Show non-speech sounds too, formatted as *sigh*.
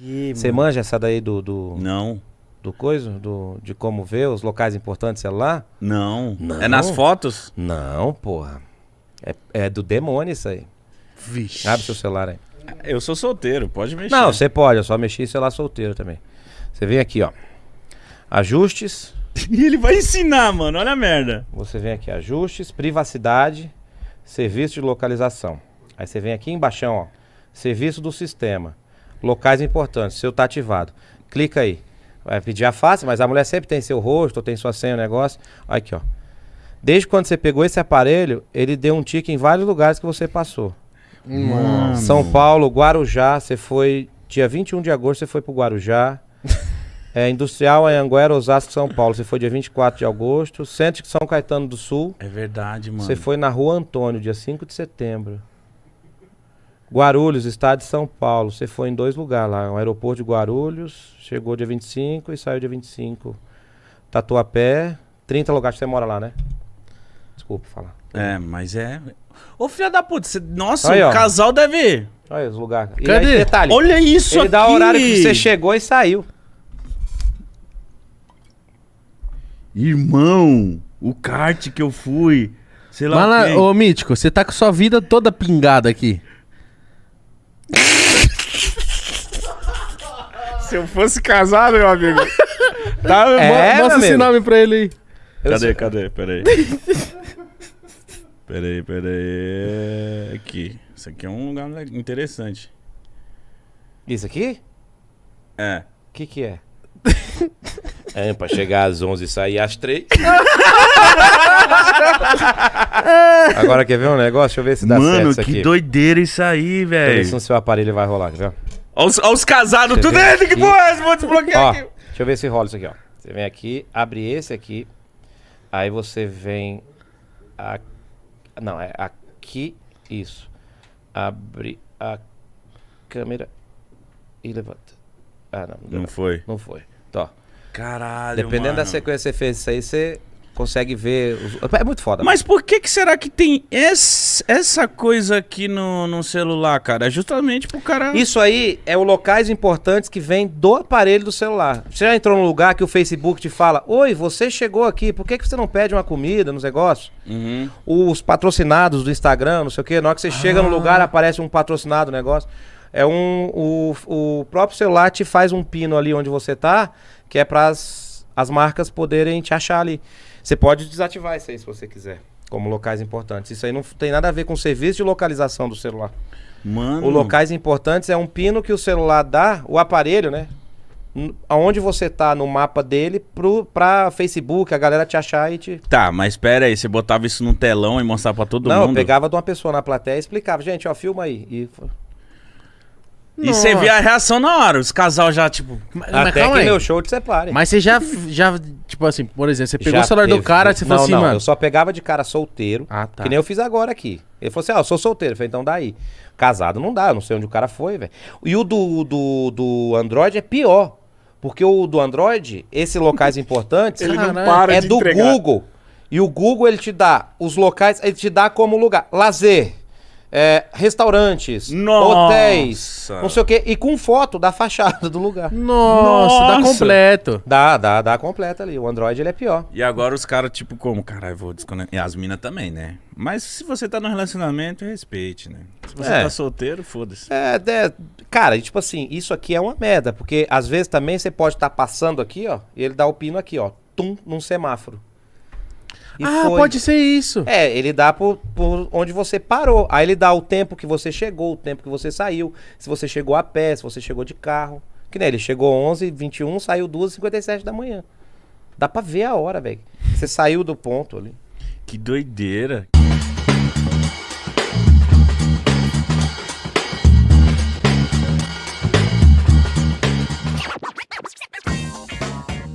Você manja essa daí do, do, Não, do coisa? Do, de como ver os locais importantes do celular? não, Não? É nas fotos? Não, porra. É, é do demônio isso aí. Vixe. Abre seu celular aí. Eu sou solteiro, pode mexer. Não, você pode, eu só mexi em celular solteiro também. Você vem aqui, ó. Ajustes. *laughs* E ele vai ensinar, mano. Olha a merda. Você vem aqui, ajustes, privacidade, serviço de localização. Aí você vem aqui embaixo, ó. Serviço do sistema. Locais importantes, seu tá ativado. Clica aí. Vai pedir a face, mas a mulher sempre tem seu rosto, ou tem sua senha, o negócio. Olha aqui, ó. Desde quando você pegou esse aparelho, ele deu um tique em vários lugares que você passou. Mano. São Paulo, Guarujá, você foi. Dia 21 de agosto, você foi pro Guarujá. É, Industrial, Anhanguera, Osasco, São Paulo, você foi dia 24 de agosto. Centro de São Caetano do Sul, É verdade, mano. você foi na Rua Antônio, dia 5 de setembro. Guarulhos, estado de São Paulo, você foi em dois lugares lá. O aeroporto de Guarulhos, chegou dia 25 e saiu dia 25. Tatuapé, 30 lugares que você mora lá, né? Desculpa falar. É, mas é. Ô, filha da puta, você... nossa, Aí, o ó. casal deve ir. Olha os lugares. E Cadê? aí, detalhe, Olha isso ele aqui. dá o horário que você chegou e saiu. Irmão, o kart que eu fui. Sei lá Mas, o quê. ô Mítico, você tá com sua vida toda pingada aqui. Se eu fosse casado, meu amigo. *laughs* tá, É, Mo- Mostra esse amigo. nome pra ele aí. Cadê, sou- cadê? Peraí. *laughs* peraí, peraí. Aqui. Isso aqui é um lugar interessante. Isso aqui? É. O que que é? É, pra chegar às 11 e sair às 3. Agora quer ver um negócio? Deixa eu ver se dá certo Mano, isso que aqui. doideira isso aí, Deixa eu ver se velho. no seu aparelho vai rolar, quer ver? Olha os, os casados, Você tudo dentro. Que porra? Vou desbloquear Ó, aqui. deixa eu ver se rola isso aqui, ó. Você vem aqui, abre esse aqui. Aí você vem... A... Não, é aqui, isso. Abre a câmera e levanta. Ah, não. Não, Não foi. não foi. Tó. Caralho, Dependendo da mano. sequência que você fez isso aí, você consegue ver. os- É muito foda. Mas por que que será que tem esse- essa coisa aqui no, no celular, cara? É justamente pro cara... Isso aí é o locais importantes que vem do aparelho do celular. Você já entrou num lugar que o Facebook te fala: Oi, você chegou aqui, por que, que você não pede uma comida nos negócios? Uhum. Os patrocinados do Instagram, não sei o quê, na hora que você chega no lugar, aparece um patrocinado negócio. É um. O, o próprio celular te faz um pino ali onde você tá, que é para as marcas poderem te achar ali. Você pode desativar isso aí se você quiser, como locais importantes. Isso aí não tem nada a ver com o serviço de localização do celular. Mano... O locais importantes é um pino que o celular dá, o aparelho, né? Aonde você tá no mapa dele pro, pra Facebook, a galera te achar e te. Tá, mas pera aí, você botava isso num telão e mostrava pra todo Não, eu mundo? pegava de uma pessoa na plateia e explicava, gente, ó, filma aí. E... E você via a reação na hora, os casal já, tipo... Mas, Até calma que aí. meu show te separe. Mas você já, já, tipo assim, por exemplo, você pegou Já o celular do teve- cara e você não, falou assim, não, mano. Eu só pegava de cara solteiro, Ah, tá. que nem eu fiz agora aqui. Ele falou assim: ah, eu sou solteiro. Eu falei, então daí. Casado não dá, eu não sei onde o cara foi, velho. E o do, do, do Android é pior. Porque o do Android, esses locais *laughs* importantes, Ele não para é de do entregar. Google. E o Google, ele te dá os locais, ele te dá como lugar. Lazer. É, restaurantes, Nossa. hotéis, não sei o quê, e com foto da fachada do lugar. Nossa, dá Nossa. completo. Dá, dá, dá completa ali. O Android ele é pior. E agora os caras, tipo, como? Caralho, vou desconectar. E as minas também, né? Mas se você tá no relacionamento, respeite, né? Se você É. tá solteiro, foda-se. É, é, cara, e tipo assim, isso aqui é uma merda, porque às vezes também você pode estar passando aqui, ó, e ele dá o pino aqui, ó, tum, num semáforo. E ah, foi. pode ser isso. É, ele dá por, por onde você parou. Aí ele dá o tempo que você chegou, o tempo que você saiu, se você chegou a pé, se você chegou de carro. Que nem ele chegou 11 21 saiu 2 57 da manhã. Dá pra ver a hora, velho. Você saiu do ponto ali. Que doideira.